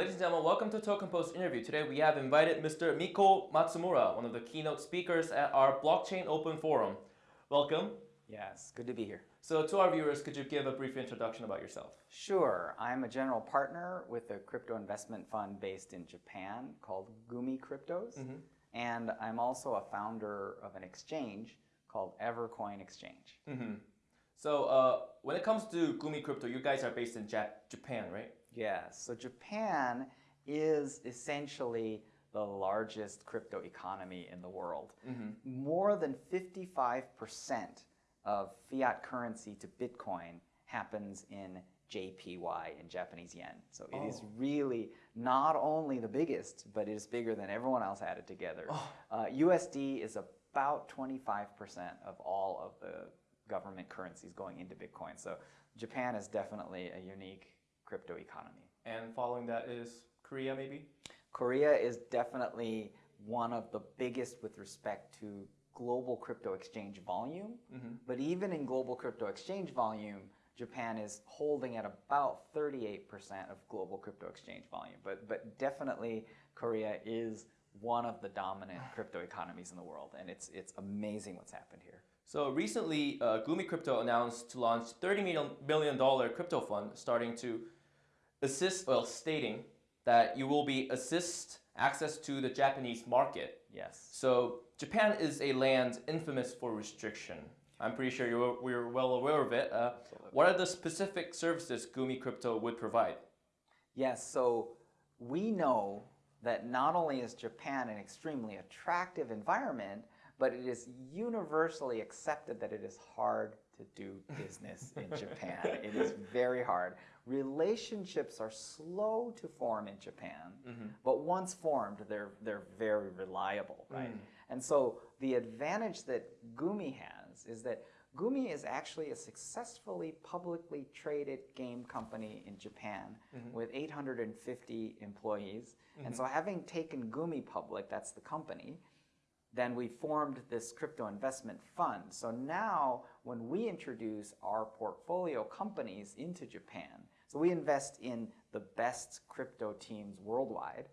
Ladies and gentlemen, welcome to Token Post interview. Today we have invited Mr. Miko Matsumura, one of the keynote speakers at our Blockchain Open Forum. Welcome. Yes, good to be here. So to our viewers, could you give a brief introduction about yourself? Sure. I'm a general partner with a crypto investment fund based in Japan called Gumi Cryptos. Mm -hmm. And I'm also a founder of an exchange called Evercoin Exchange. Mm -hmm. So uh, when it comes to Gumi Crypto, you guys are based in Jap Japan, right? Yes. So Japan is essentially the largest crypto economy in the world. Mm -hmm. More than 55% of fiat currency to Bitcoin happens in JPY in Japanese yen. So it oh. is really not only the biggest, but it is bigger than everyone else added together. Oh. Uh, USD is about 25% of all of the government currencies going into Bitcoin. So Japan is definitely a unique crypto economy. And following that is Korea maybe? Korea is definitely one of the biggest with respect to global crypto exchange volume. Mm -hmm. But even in global crypto exchange volume, Japan is holding at about 38% of global crypto exchange volume. But, but definitely Korea is one of the dominant crypto economies in the world. And it's, it's amazing what's happened here. So recently, uh, Gumi Crypto announced to launch $30 million crypto fund starting to assist, well, stating that you will be assist access to the Japanese market. Yes. So Japan is a land infamous for restriction. I'm pretty sure you're, we're well aware of it. Uh, what are the specific services Gumi Crypto would provide? Yes, so we know that not only is Japan an extremely attractive environment, but it is universally accepted that it is hard to do business in Japan. It is very hard relationships are slow to form in Japan, mm -hmm. but once formed, they're, they're very reliable, right? Mm. And so the advantage that Gumi has is that Gumi is actually a successfully publicly traded game company in Japan mm -hmm. with 850 employees. And so mm-hmm. having taken Gumi public, that's the company, then we formed this crypto investment fund. So now when we introduce our portfolio companies into Japan, so we invest in the best crypto teams worldwide.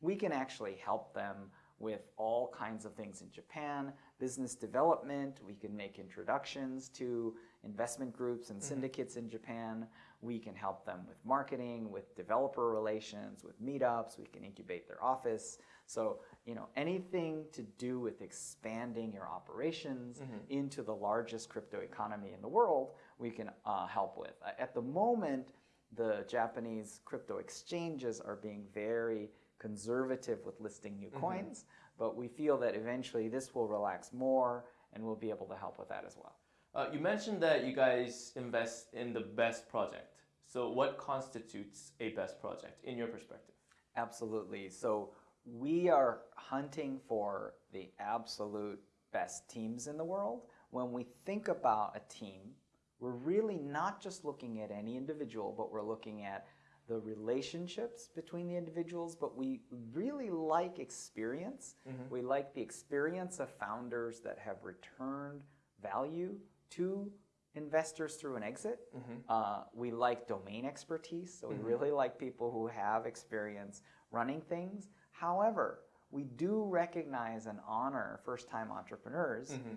We can actually help them with all kinds of things in Japan, business development, we can make introductions to investment groups and mm-hmm. syndicates mm -hmm. in Japan. We can help them with marketing, with developer relations, with meetups, we can incubate their office. So, you know, anything to do with expanding your operations mm -hmm. into the largest crypto economy in the world, we can uh, help with. At the moment, the Japanese crypto exchanges are being very conservative with listing new mm -hmm. coins, but we feel that eventually this will relax more and we'll be able to help with that as well. Uh, you mentioned that you guys invest in the best project. So what constitutes a best project in your perspective? Absolutely. So we are hunting for the absolute best teams in the world. When we think about a team, we're really not just looking at any individual, but we're looking at the relationships between the individuals, but we really like experience. Mm -hmm. We like the experience of founders that have returned value to investors through an exit. Mm -hmm. uh, we like domain expertise, so mm -hmm. we mm-hmm. really like people who have experience running things. However, we do recognize and honor first-time entrepreneurs, mm-hmm.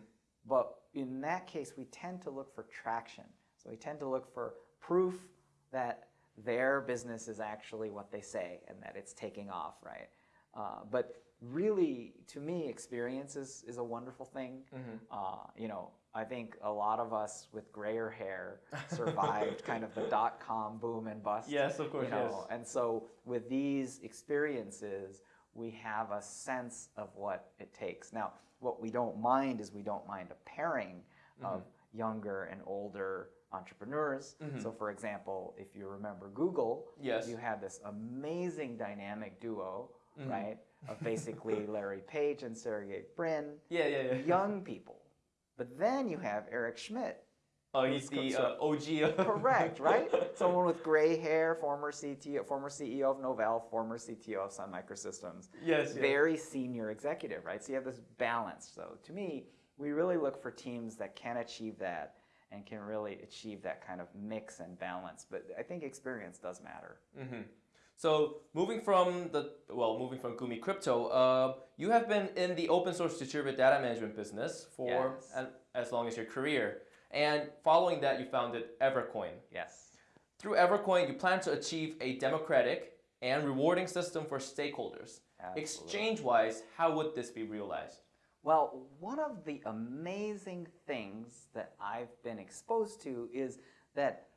but in that case, we tend to look for traction. So we tend to look for proof that their business is actually what they say and that it's taking off, right? Uh, but really, to me, experience is, is a wonderful thing. Mm-hmm. Uh, you know, I think a lot of us with grayer hair survived kind of the dot com boom and bust. Yes, of course. You know? yes. And so with these experiences, we have a sense of what it takes. Now, what we don't mind is we don't mind a pairing mm -hmm. of younger and older entrepreneurs. Mm -hmm. So for example, if you remember Google, yes. you had this amazing dynamic duo, mm -hmm. right? Of basically Larry Page and Sergey Brin. Yeah, yeah, yeah. Young people. But then you have Eric Schmidt, Oh, he's the uh, OG. Correct, right? Someone with gray hair, former CTO, former CEO of Novell, former CTO of Sun Microsystems. Yes. Very senior executive, right? So you have this balance. So to me, we really look for teams that can achieve that and can really achieve that kind of mix and balance. But I think experience does matter. Mm -hmm. So moving from the well, moving from Gumi Crypto, uh, you have been in the open source distributed data management business for Yes. an, as long as your career, and following that, you founded Evercoin. Yes. Through Evercoin, you plan to achieve a democratic and rewarding system for stakeholders. Exchange-wise, how would this be realized? Well, one of the amazing things that I've been exposed to is that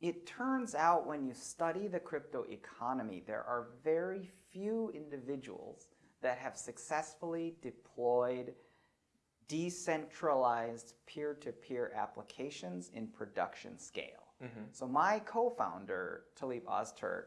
it turns out when you study the crypto economy, there are very few individuals that have successfully deployed decentralized peer-to-peer applications in production scale. So my co-founder, Talip Ozturk,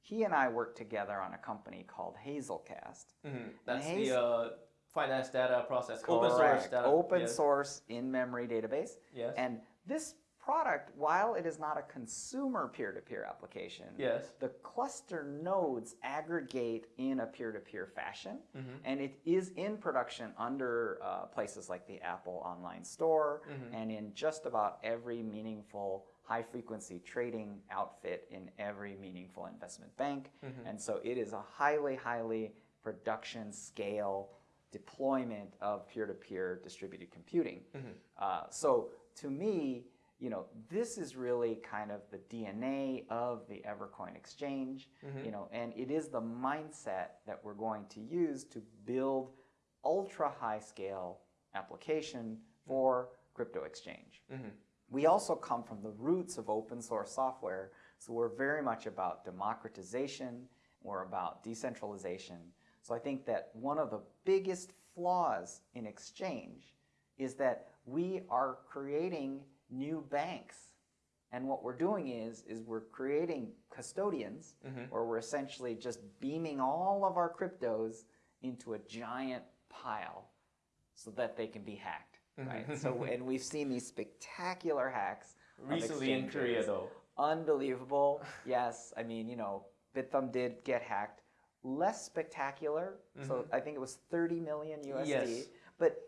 he and I worked together on a company called Hazelcast. Mhm. That's Haze- the uh, finance data process, open source data. Open yes. source in-memory database. Yes. And this product, while it is not a consumer peer-to-peer application, Yes. the cluster nodes aggregate in a peer-to-peer fashion, Mm-hmm. and it is in production under uh, places like the Apple Online Store Mm-hmm. and in just about every meaningful high-frequency trading outfit in every meaningful investment bank. Mm-hmm. And so it is a highly, highly production scale deployment of peer-to-peer distributed computing. Uh, so to me, you know, this is really kind of the DNA of the Evercoin exchange, mm-hmm. you know, and it is the mindset that we're going to use to build ultra high scale application for crypto exchange. Mm-hmm. We also come from the roots of open source software, so we're very much about democratization, we're about decentralization. So I think that one of the biggest flaws in exchange is that we are creating new banks. And what we're doing is, is we're creating custodians, mm-hmm. where we're essentially just beaming all of our cryptos into a giant pile so that they can be hacked, mm-hmm. right? so, and we've seen these spectacular hacks. Recently in Korea, though. Unbelievable. yes, I mean, you know, Bithumb did get hacked. Less spectacular. So mm-hmm. I think it was 30 million USD. Yes. But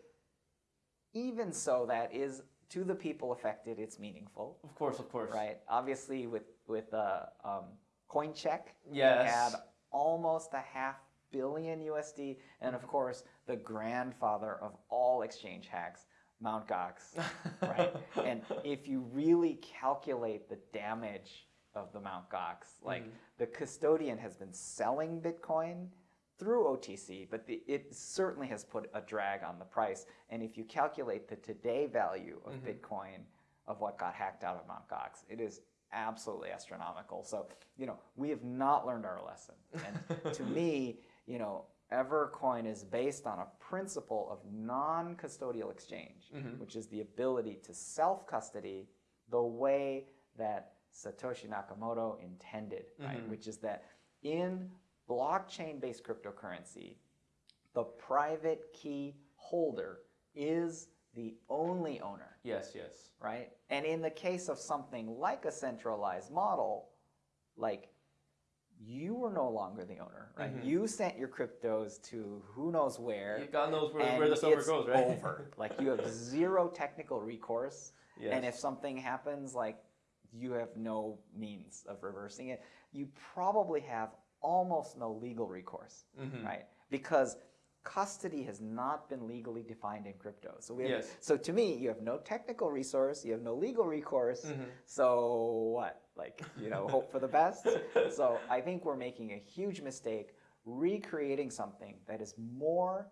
even so, that is to the people affected. It's meaningful, Of course, of course. right? Obviously, with with uh, um, CoinCheck, we Yes. had almost a half billion USD, and of course, the grandfather of all exchange hacks, Mt. Gox, right? and if you really calculate the damage of the Mt. Gox, like the custodian has been selling Bitcoin through OTC, but the, it certainly has put a drag on the price. And if you calculate the today value of mm-hmm. Bitcoin of what got hacked out of Mt. Gox, it is absolutely astronomical. So, you know, we have not learned our lesson. And to me, you know, Evercoin is based on a principle of non custodial exchange, mm-hmm. which is the ability to self custody the way that Satoshi Nakamoto intended, right? Mm-hmm. Which is that in blockchain based cryptocurrency, the private key holder is the only owner Yes, yes. right? And in the case of something like a centralized model, like you were no longer the owner, right? Mm-hmm. You sent your cryptos to who knows where. You- God knows where, where the silver goes, right? over. like you have zero technical recourse. And if something happens, like you have no means of reversing it, you probably have almost no legal recourse, Mm-hmm. right? Because custody has not been legally defined in crypto. So we have, Yes. so to me, you have no technical resource, you have no legal recourse. Mm-hmm. So what? Like, you know, hope for the best. So I think we're making a huge mistake recreating something that is more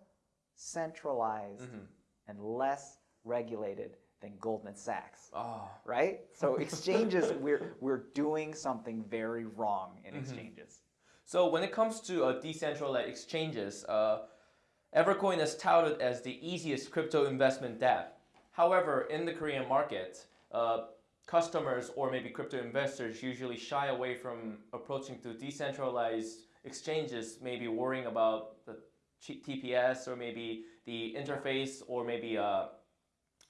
centralized Mm-hmm. and less regulated than Goldman Sachs. Oh, Right? So exchanges, we're we're doing something very wrong Mm-hmm. in exchanges. So when it comes to uh, decentralized exchanges, uh, Evercoin is touted as the easiest crypto investment dApp. However, in the Korean market, uh, customers or maybe crypto investors usually shy away from approaching to decentralized exchanges, maybe worrying about the TPS or maybe the interface or maybe uh,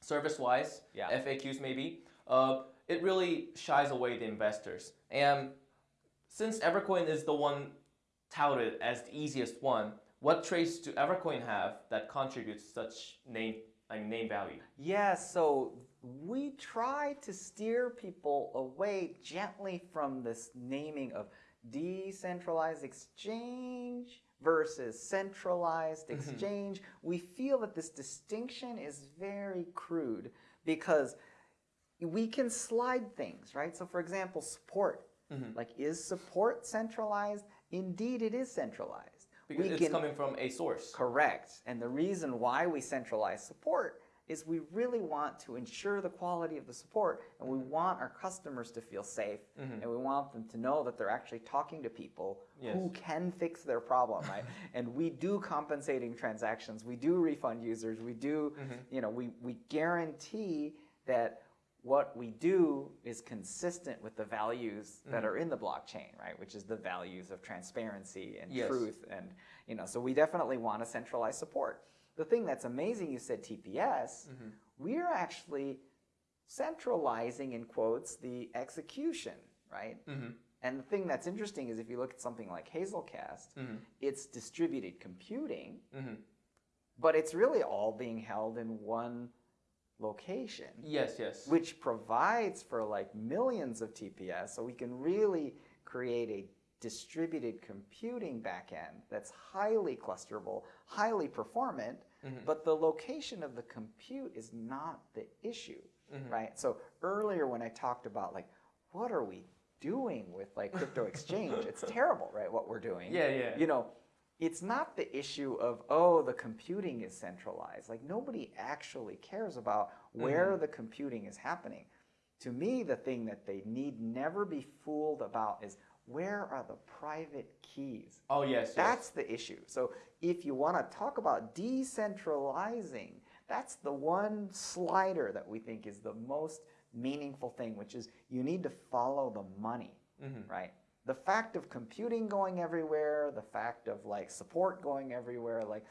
service-wise, Yeah. FAQs maybe. Uh, it really shies away the investors. And since Evercoin is the one touted as the easiest one, what traits do Evercoin have that contributes such name name value? Yeah, so we try to steer people away gently from this naming of decentralized exchange versus centralized mm-hmm. exchange, we feel that this distinction is very crude because we can slide things, right? So, for example, support. Mm-hmm. Like, is support centralized? Indeed, it is centralized. Because we it's can coming from a source. Correct. And the reason why we centralize support is we really want to ensure the quality of the support and we mm-hmm. want our customers to feel safe mm-hmm. and we want them to know that they're actually talking to people who can fix their problem, right? and we do compensating transactions, we do refund users, we do, you know, we, we guarantee that what we do is consistent with the values that mm-hmm. are in the blockchain, right? Which is the values of transparency and Yes. truth and you know so we definitely want to centralize support. The thing that's amazing you said tps mm-hmm. we're actually centralizing in quotes the execution right? Mm-hmm. And the thing that's interesting is if you look at something like hazelcast it's distributed computing but it's really all being held in one location Yes, yes. which provides for like millions of TPS. So we can really create a distributed computing backend that's highly clusterable, highly performant, mm-hmm. but the location of the compute is not the issue, mm-hmm. right? So earlier when I talked about like, what are we doing with like crypto exchange? it's terrible, right? What we're doing. Yeah, yeah. You know, it's not the issue of oh the computing is centralized. Like nobody actually cares about where mm-hmm. the computing is happening. To me the thing that they need never be fooled about is where are the private keys? Oh, yes, yes. that's the issue. So if you want to talk about decentralizing that's the one slider that we think is the most meaningful thing which is you need to follow the money mm-hmm. right the fact of computing going everywhere the fact of like support going everywhere like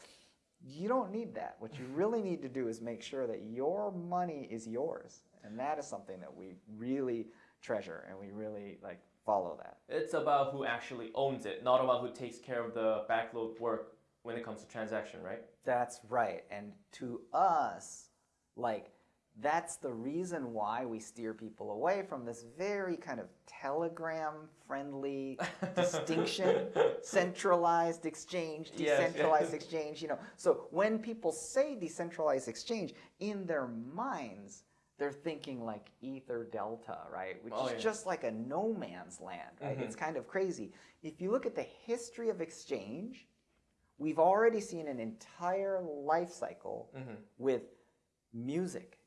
you don't need that what you really need to do is make sure that your money is yours and that is something that we really treasure and we really like follow that It's about who actually owns it, not about who takes care of the backload work when it comes to transaction, right? That's right. And to us, like, that's the reason why we steer people away from this very kind of telegram friendly distinction centralized exchange Yes, decentralized exchange you know. So when people say decentralized exchange in their minds they're thinking like ether delta right? Which Oh, is yeah. just like a no man's land right? It's mm-hmm. kind of crazy. If you look at the history of exchange we've already seen an entire life cycle mm-hmm. with music.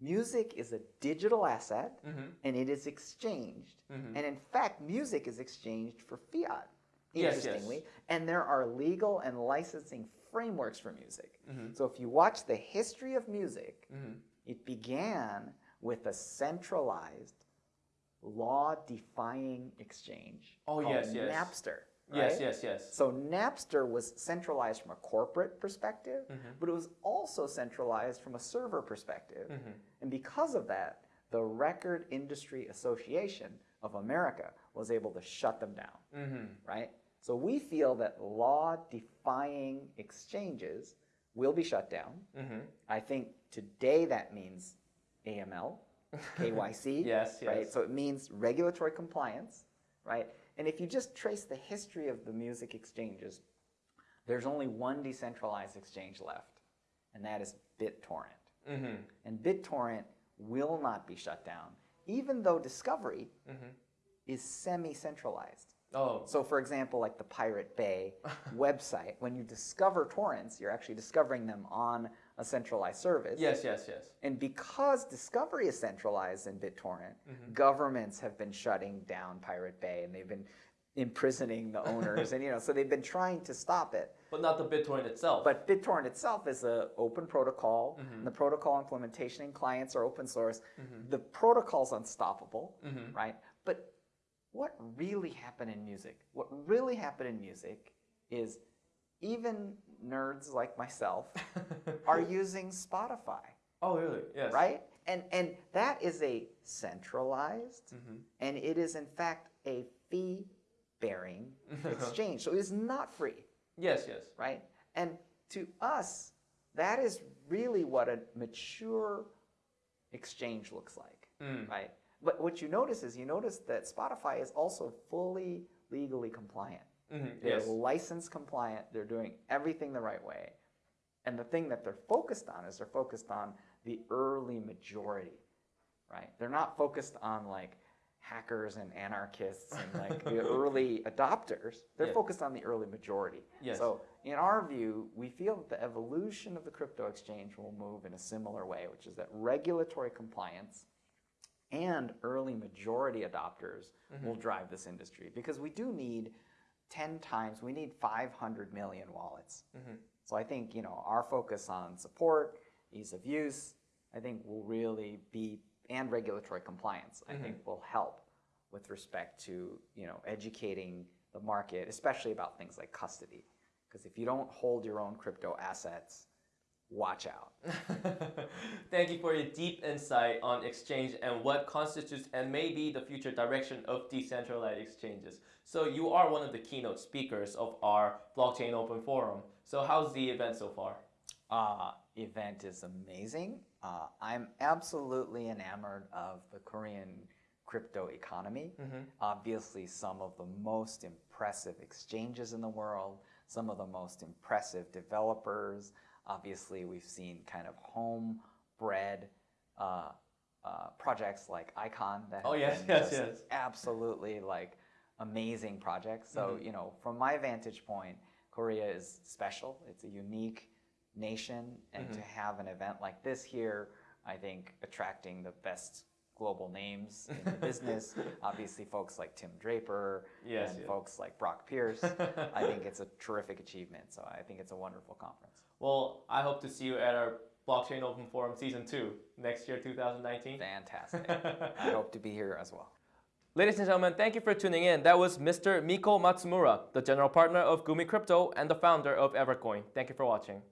Music is a digital asset mm-hmm. and it is exchanged. Mm-hmm. And in fact, music is exchanged for fiat, Yes, yes. interestingly. And there are legal and licensing frameworks for music. Mm-hmm. So if you watch the history of music, it began with a centralized, law defying exchange Oh, called yes, yes. Napster. Yes, right? yes, yes. So Napster was centralized from a corporate perspective, mm-hmm. but it was also centralized from a server perspective. Mm-hmm. And because of that, the Record Industry Association of America was able to shut them down, mm-hmm. right? So we feel that law-defying exchanges will be shut down. I think today that means AML, KYC, Yes, yes. right? So it means regulatory compliance, right? And if you just trace the history of the music exchanges, there's only one decentralized exchange left, and that is BitTorrent. Mm-hmm. And BitTorrent will not be shut down, even though Discovery is semi-centralized. Oh, So, for example, like the Pirate Bay website, when you discover torrents, you're actually discovering them on a centralized service. yes, yes, yes. And because Discovery is centralized in BitTorrent, Mm-hmm. governments have been shutting down Pirate Bay and they've been imprisoning the owners, and you know, so they've been trying to stop it. But not the BitTorrent itself. But BitTorrent itself is an open protocol, Mm-hmm. and the protocol implementation and clients are open source. The protocol's unstoppable, Mm-hmm. right? But what really happened in music? What really happened in music is even nerds like myself are using Spotify oh, really? Yes. right? And and that is a centralized, Mm-hmm. and it is in fact a fee-bearing exchange. So it is not free, Yes, yes. right? And to us, that is really what a mature exchange looks like, Mm. right? But what you notice is you notice that Spotify is also fully legally compliant. Mhm, They're Yes. license compliant. They're doing everything the right way. And the thing that they're focused on is they're focused on the early majority, right? They're not focused on like hackers and anarchists and like the early adopters. They're focused on the early majority. Yes. So in our view, we feel that the evolution of the crypto exchange will move in a similar way, which is that regulatory compliance and early majority adopters will drive this industry because we do need 10 times, we need 500 million wallets. Mm-hmm. So I think, you know, our focus on support, ease of use, I think will really be, and regulatory compliance, I think mm-hmm. will help with respect to, you know, educating the market, especially about things like custody. Because if you don't hold your own crypto assets, watch out. Thank you for your deep insight on exchange and what constitutes and may be the future direction of decentralized exchanges. So you are one of the keynote speakers of our Blockchain Open Forum. So how's the event so far? uh, event is amazing. Uh, I'm absolutely enamored of the Korean crypto economy. Obviously, some of the most impressive exchanges in the world, some of the most impressive developers. Obviously, we've seen kind of homebred uh, uh, projects like Icon that Oh, have yes, been yes, yes. absolutely like amazing projects. So, mm-hmm. you know, from my vantage point, Korea is special. It's a unique nation, and to mm-hmm. have an event like this here, I think attracting the best global names in the business, obviously folks like Tim Draper Yes, and folks like Brock Pierce, I think it's a terrific achievement. So I think it's a wonderful conference. Well, I hope to see you at our Blockchain Open Forum Season 2 next year, 2019. Fantastic. I hope to be here as well. Ladies and gentlemen, thank you for tuning in. That was Mr. Miko Matsumura, the general partner of Gumi Crypto and the founder of Evercoin. Thank you for watching.